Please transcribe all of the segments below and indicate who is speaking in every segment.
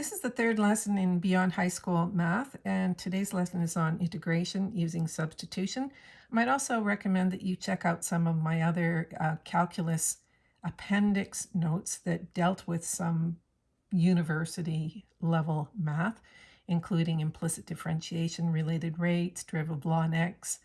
Speaker 1: This is the third lesson in Beyond High School Math, and today's lesson is on integration using substitution. I might also recommend that you check out some of my other uh, calculus appendix notes that dealt with some university level math, including implicit differentiation, related rates, derivative ln x,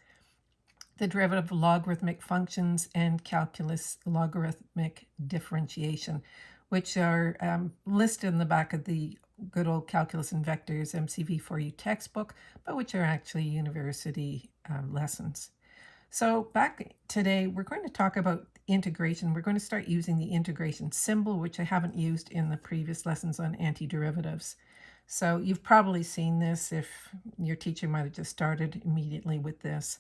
Speaker 1: the derivative of logarithmic functions, and calculus logarithmic differentiation which are um, listed in the back of the good old Calculus and Vectors MCV4U textbook, but which are actually university uh, lessons. So back today, we're going to talk about integration. We're going to start using the integration symbol, which I haven't used in the previous lessons on antiderivatives. So you've probably seen this if your teacher might have just started immediately with this.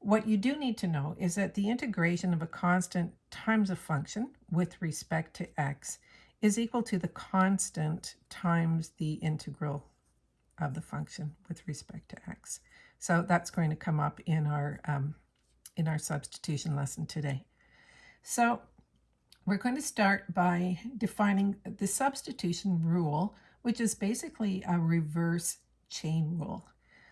Speaker 1: What you do need to know is that the integration of a constant times a function with respect to x is equal to the constant times the integral of the function with respect to x. So that's going to come up in our, um, in our substitution lesson today. So we're going to start by defining the substitution rule, which is basically a reverse chain rule.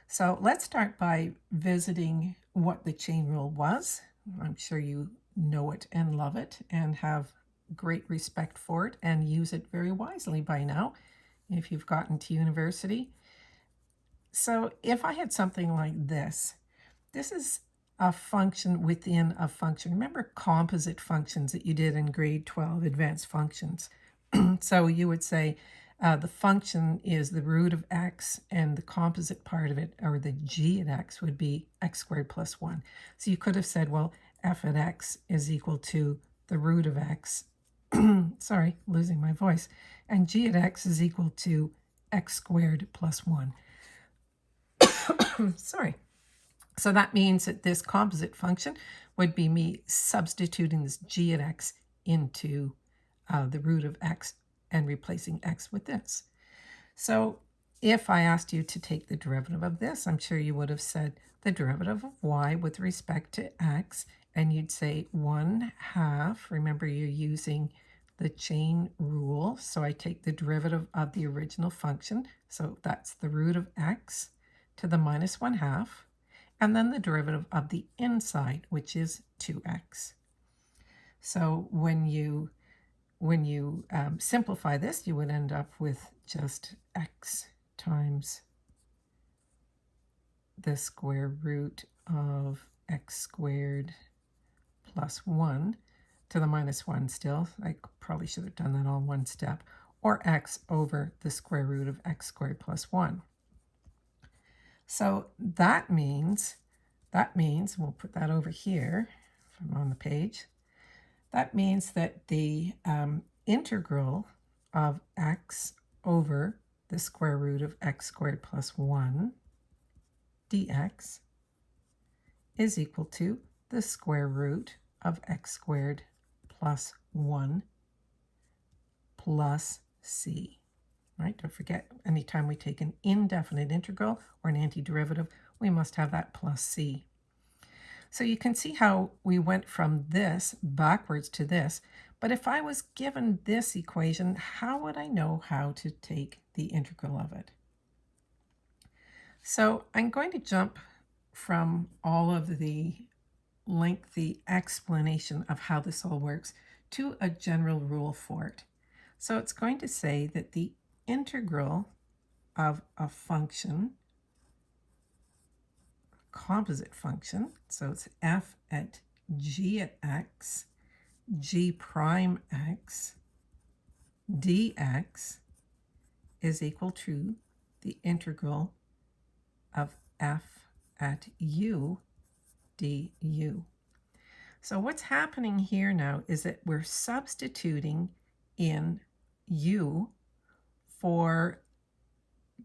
Speaker 1: So let's start by visiting what the chain rule was. I'm sure you know it and love it and have great respect for it and use it very wisely by now if you've gotten to university. So if I had something like this, this is a function within a function. Remember composite functions that you did in grade 12, advanced functions. so you would say uh, the function is the root of x, and the composite part of it, or the g at x, would be x squared plus 1. So you could have said, well, f at x is equal to the root of x sorry, losing my voice, and g at x is equal to x squared plus 1. sorry. So that means that this composite function would be me substituting this g at x into uh, the root of x and replacing x with this. So if I asked you to take the derivative of this, I'm sure you would have said the derivative of y with respect to x, and you'd say 1 half. Remember, you're using the chain rule. So I take the derivative of the original function. So that's the root of x to the minus 1 half. And then the derivative of the inside, which is 2x. So when you when you um, simplify this, you would end up with just x times the square root of x squared plus 1 to the minus 1 still. I probably should have done that all one step. Or x over the square root of x squared plus 1. So that means, that means, we'll put that over here on the page, that means that the um, integral of x over the square root of x squared plus 1 dx is equal to the square root of x squared plus 1 plus c. Right? Don't forget, anytime we take an indefinite integral or an antiderivative, we must have that plus c. So you can see how we went from this backwards to this. But if I was given this equation, how would I know how to take the integral of it? So I'm going to jump from all of the lengthy explanation of how this all works to a general rule for it. So it's going to say that the integral of a function, composite function, so it's f at g at x, g prime x, dx is equal to the integral of f at u du. So what's happening here now is that we're substituting in u for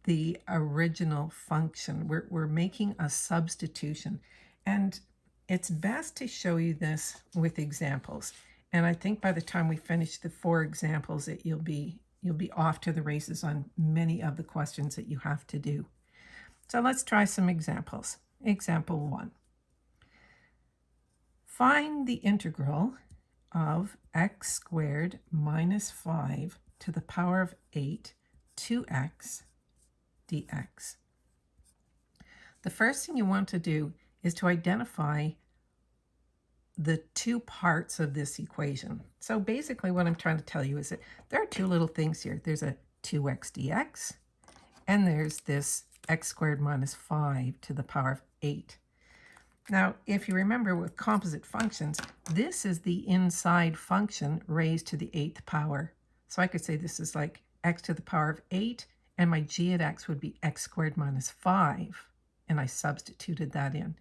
Speaker 1: the original function. We're, we're making a substitution. And it's best to show you this with examples. And I think by the time we finish the four examples that you'll be you'll be off to the races on many of the questions that you have to do. So let's try some examples. Example one. Find the integral of x squared minus 5 to the power of 8 2x dx. The first thing you want to do is to identify the two parts of this equation. So basically what I'm trying to tell you is that there are two little things here. There's a 2x dx, and there's this x squared minus 5 to the power of 8. Now, if you remember with composite functions, this is the inside function raised to the eighth power. So I could say this is like x to the power of 8, and my g at x would be x squared minus 5, and I substituted that in.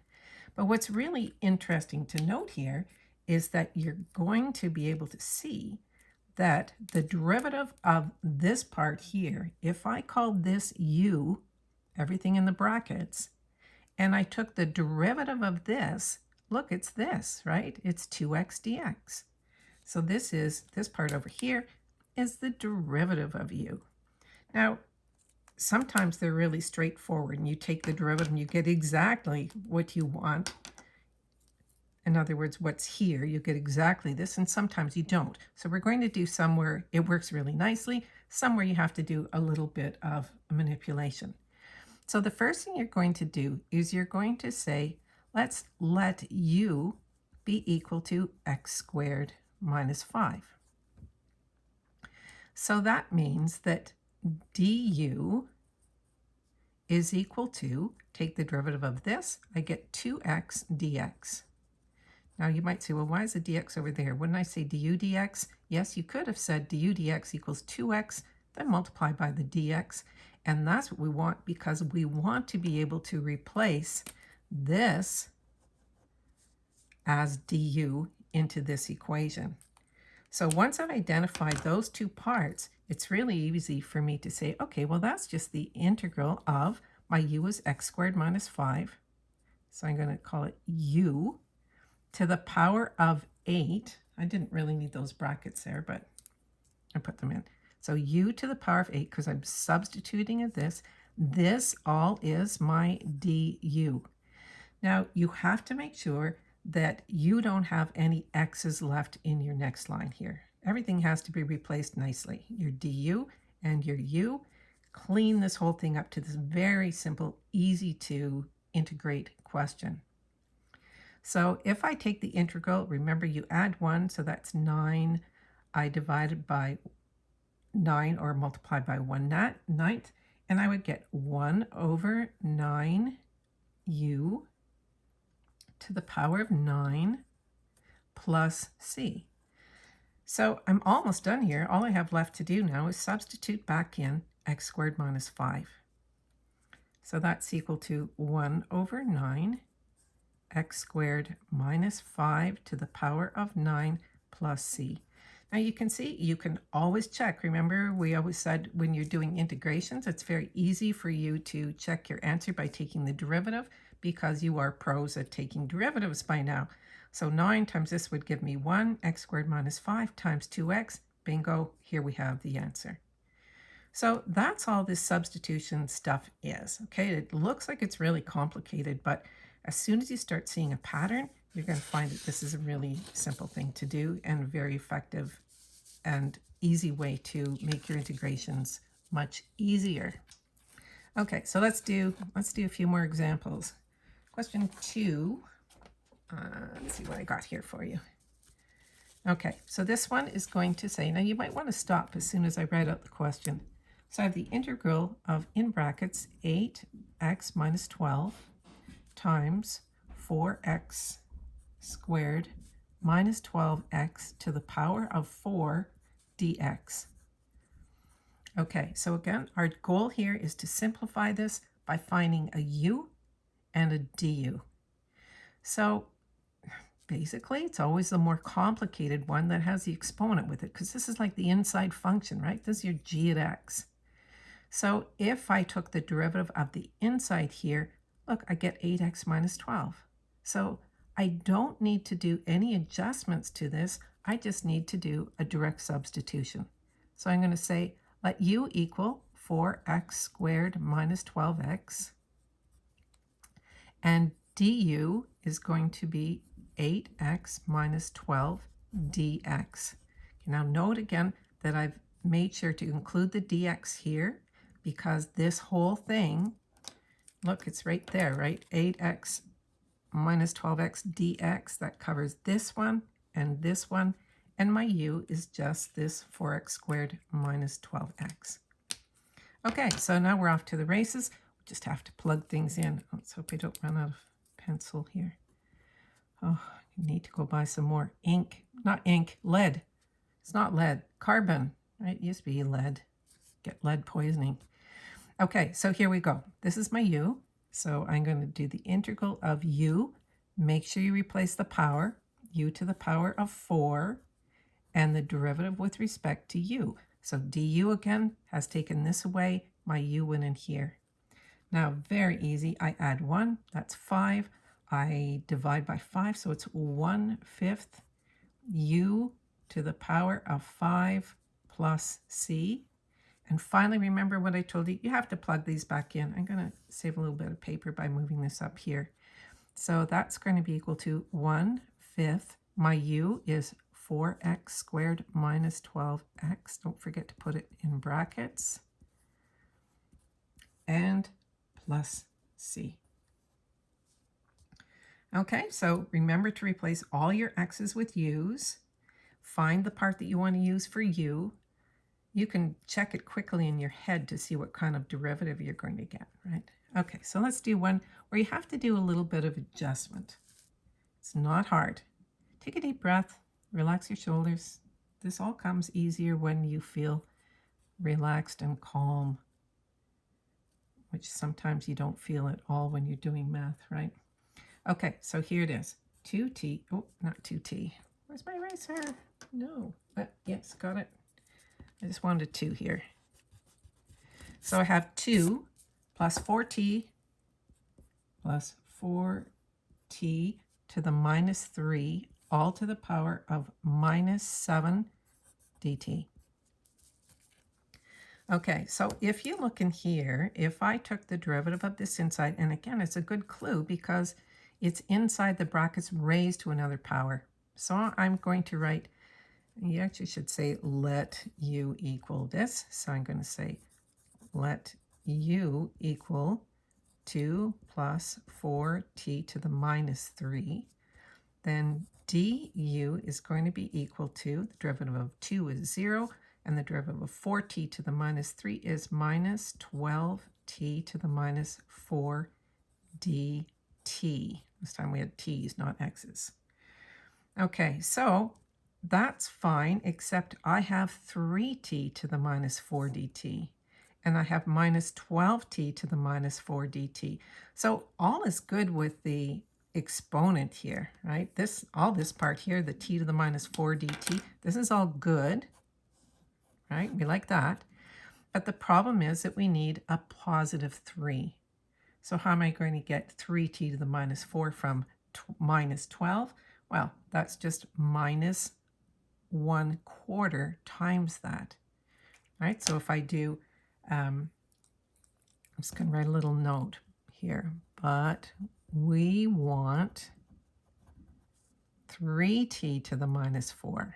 Speaker 1: But what's really interesting to note here is that you're going to be able to see that the derivative of this part here, if I call this u, everything in the brackets, and I took the derivative of this, look, it's this, right? It's 2x dx. So this is, this part over here is the derivative of u. Now, sometimes they're really straightforward and you take the derivative and you get exactly what you want. In other words, what's here, you get exactly this, and sometimes you don't. So we're going to do somewhere it works really nicely, somewhere you have to do a little bit of manipulation. So the first thing you're going to do is you're going to say, let's let u be equal to x squared minus 5. So that means that du is equal to, take the derivative of this, I get 2x dx. Now you might say, well, why is the dx over there? Wouldn't I say du dx? Yes, you could have said du dx equals 2x, then multiply by the dx. And that's what we want because we want to be able to replace this as du into this equation. So once I've identified those two parts, it's really easy for me to say, okay, well, that's just the integral of my u is x squared minus 5. So I'm going to call it u to the power of 8. I didn't really need those brackets there, but I put them in. So u to the power of 8, because I'm substituting of this, this all is my du. Now, you have to make sure that you don't have any x's left in your next line here. Everything has to be replaced nicely. Your du and your u. Clean this whole thing up to this very simple, easy to integrate question. So if I take the integral, remember you add 1, so that's 9. I divided by 9 or multiply by 1 ninth, and I would get 1 over 9u to the power of 9 plus c. So I'm almost done here. All I have left to do now is substitute back in x squared minus 5. So that's equal to 1 over 9 x squared minus 5 to the power of 9 plus c. Now you can see, you can always check. Remember, we always said when you're doing integrations, it's very easy for you to check your answer by taking the derivative because you are pros at taking derivatives by now. So 9 times this would give me 1, x squared minus 5 times 2x. Bingo, here we have the answer. So that's all this substitution stuff is. Okay, it looks like it's really complicated, but as soon as you start seeing a pattern, you're going to find that this is a really simple thing to do and a very effective and easy way to make your integrations much easier. Okay, so let's do let's do a few more examples. Question two. Uh, let's see what I got here for you. Okay, so this one is going to say, now you might want to stop as soon as I write out the question. So I have the integral of, in brackets, 8x minus 12 times 4x squared minus 12x to the power of 4 dx. Okay, so again, our goal here is to simplify this by finding a u and a du. So basically, it's always the more complicated one that has the exponent with it, because this is like the inside function, right? This is your g at x. So if I took the derivative of the inside here, look, I get 8x minus 12. So I don't need to do any adjustments to this. I just need to do a direct substitution. So I'm going to say let u equal 4x squared minus 12x. And du is going to be 8x minus 12 dx. Now note again that I've made sure to include the dx here because this whole thing, look, it's right there, right? 8x minus 12x dx, that covers this one and this one, and my u is just this 4x squared minus 12x. Okay, so now we're off to the races. We just have to plug things in. Let's hope I don't run out of pencil here. Oh, I need to go buy some more ink. Not ink, lead. It's not lead, carbon, right? It used to be lead. Get lead poisoning. Okay, so here we go. This is my u. So I'm going to do the integral of u. Make sure you replace the power, u to the power of 4, and the derivative with respect to u. So du again has taken this away. My u went in here. Now, very easy. I add 1. That's 5. I divide by 5, so it's 1 fifth u to the power of 5 plus c. And finally, remember what I told you, you have to plug these back in. I'm going to save a little bit of paper by moving this up here. So that's going to be equal to 1 fifth. My u is 4x squared minus 12x. Don't forget to put it in brackets. And plus c. Okay, so remember to replace all your x's with u's. Find the part that you want to use for u you can check it quickly in your head to see what kind of derivative you're going to get, right? Okay, so let's do one where you have to do a little bit of adjustment. It's not hard. Take a deep breath, relax your shoulders. This all comes easier when you feel relaxed and calm, which sometimes you don't feel at all when you're doing math, right? Okay, so here it is. 2t, oh, not 2t. Where's my eraser? No, but yes, got it. I just wanted 2 here. So I have 2 plus 4t plus 4t to the minus 3 all to the power of minus 7 dt. Okay, so if you look in here, if I took the derivative of this inside, and again, it's a good clue because it's inside the brackets raised to another power. So I'm going to write you actually should say let u equal this. So I'm going to say let u equal 2 plus 4t to the minus 3. Then du is going to be equal to, the derivative of 2 is 0, and the derivative of 4t to the minus 3 is minus 12t to the minus 4 dt. This time we had t's, not x's. Okay, so that's fine, except I have 3t to the minus 4 dt, and I have minus 12t to the minus 4 dt. So all is good with the exponent here, right? This All this part here, the t to the minus 4 dt, this is all good, right? We like that. But the problem is that we need a positive 3. So how am I going to get 3t to the minus 4 from minus 12? Well, that's just minus 1 quarter times that. All right, so if I do, um, I'm just going to write a little note here, but we want 3t to the minus 4.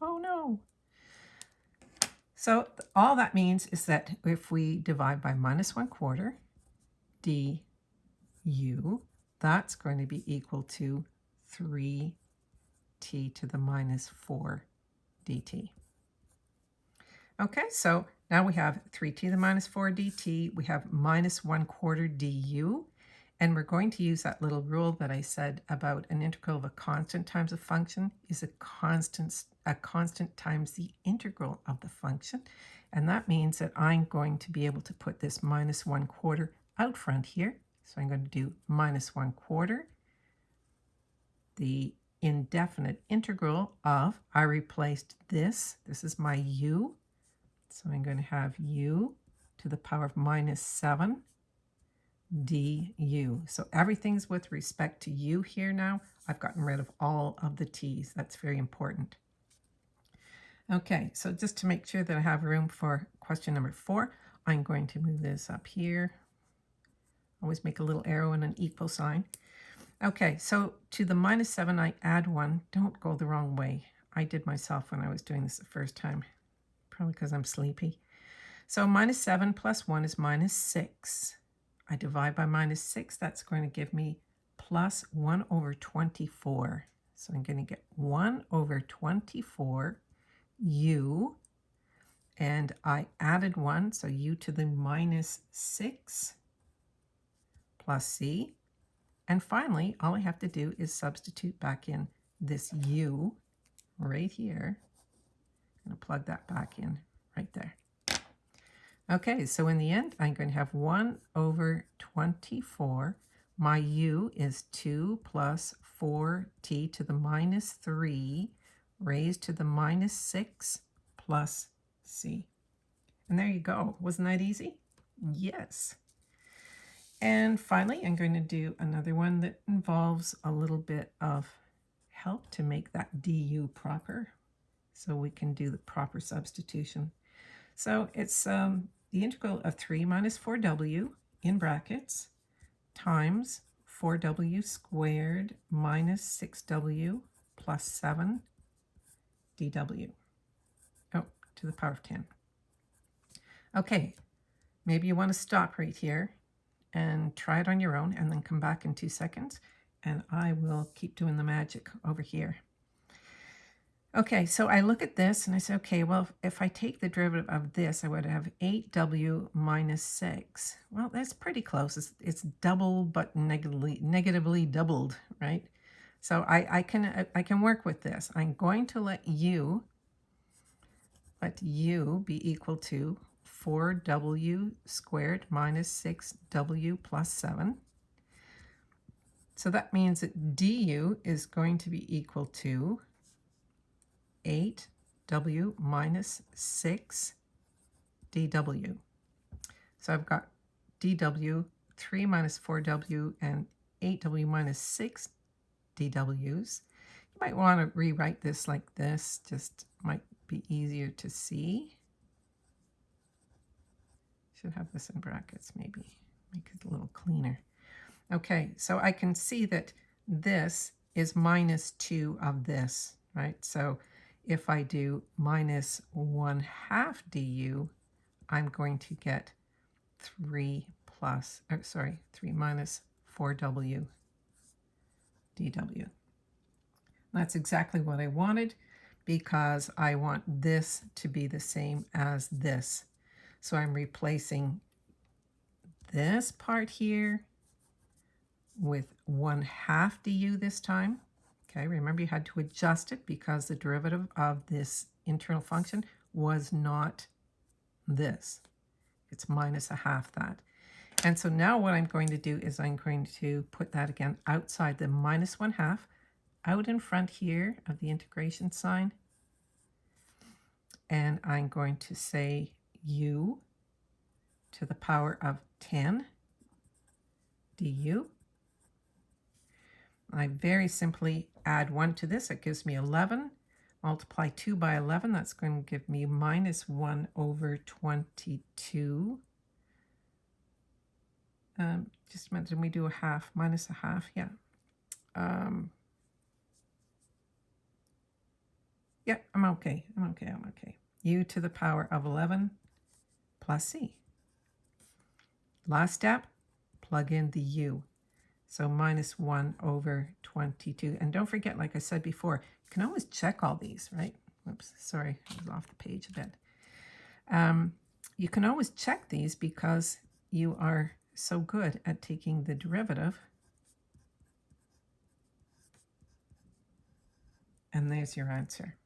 Speaker 1: Oh no. So all that means is that if we divide by minus 1 quarter du, that's going to be equal to 3 t to the minus 4 dt. Okay, so now we have 3t to the minus 4 dt. We have minus 1 quarter du. And we're going to use that little rule that I said about an integral of a constant times a function is a constant, a constant times the integral of the function. And that means that I'm going to be able to put this minus 1 quarter out front here. So I'm going to do minus 1 quarter. The indefinite integral of, I replaced this, this is my u, so I'm going to have u to the power of minus 7 du. So everything's with respect to u here now. I've gotten rid of all of the t's. That's very important. Okay, so just to make sure that I have room for question number four, I'm going to move this up here. Always make a little arrow and an equal sign. Okay, so to the minus 7, I add 1. Don't go the wrong way. I did myself when I was doing this the first time, probably because I'm sleepy. So minus 7 plus 1 is minus 6. I divide by minus 6, that's going to give me plus 1 over 24. So I'm going to get 1 over 24 u, and I added 1, so u to the minus 6 plus c. And finally, all I have to do is substitute back in this u right here. I'm going to plug that back in right there. Okay, so in the end, I'm going to have 1 over 24. My u is 2 plus 4t to the minus 3 raised to the minus 6 plus c. And there you go. Wasn't that easy? Yes. And finally, I'm going to do another one that involves a little bit of help to make that du proper so we can do the proper substitution. So it's um, the integral of 3 minus 4w in brackets times 4w squared minus 6w plus 7 dw. Oh, to the power of 10. Okay, maybe you want to stop right here and try it on your own and then come back in two seconds and I will keep doing the magic over here. Okay, so I look at this and I say, okay, well, if I take the derivative of this, I would have 8w minus 6. Well, that's pretty close. It's, it's double, but negatively, negatively doubled, right? So I, I, can, I can work with this. I'm going to let u, let u be equal to 4w squared minus 6w plus 7. So that means that du is going to be equal to 8w minus 6 dw. So I've got dw, 3 minus 4w, and 8w minus 6 dw's. You might want to rewrite this like this, just might be easier to see. Should have this in brackets maybe, make it a little cleaner. Okay, so I can see that this is minus 2 of this, right? So if I do minus 1 half du, I'm going to get 3 plus, or sorry, 3 minus 4w dw. That's exactly what I wanted because I want this to be the same as this. So I'm replacing this part here with 1 half du this time. Okay, remember you had to adjust it because the derivative of this internal function was not this. It's minus a half that. And so now what I'm going to do is I'm going to put that again outside the minus 1 half, out in front here of the integration sign. And I'm going to say u to the power of 10 du. I very simply add 1 to this. It gives me 11. Multiply 2 by 11. That's going to give me minus 1 over 22. Um, just a minute, did we do a half? Minus a half, yeah. Um, yeah, I'm okay. I'm okay. I'm okay. u to the power of 11 plus c. Last step, plug in the u. So minus 1 over 22. And don't forget, like I said before, you can always check all these, right? Whoops, sorry, I was off the page a bit. Um, you can always check these because you are so good at taking the derivative. And there's your answer.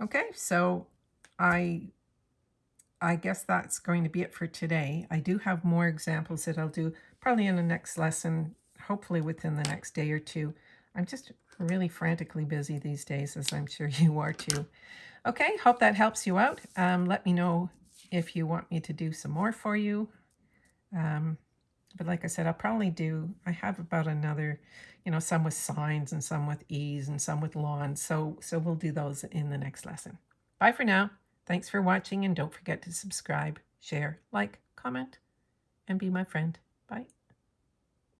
Speaker 1: Okay, so I I guess that's going to be it for today. I do have more examples that I'll do probably in the next lesson, hopefully within the next day or two. I'm just really frantically busy these days, as I'm sure you are too. Okay, hope that helps you out. Um, let me know if you want me to do some more for you. Um, but like I said, I'll probably do, I have about another, you know, some with sines and some with ease and some with lawns. So, so we'll do those in the next lesson. Bye for now. Thanks for watching and don't forget to subscribe, share, like, comment, and be my friend.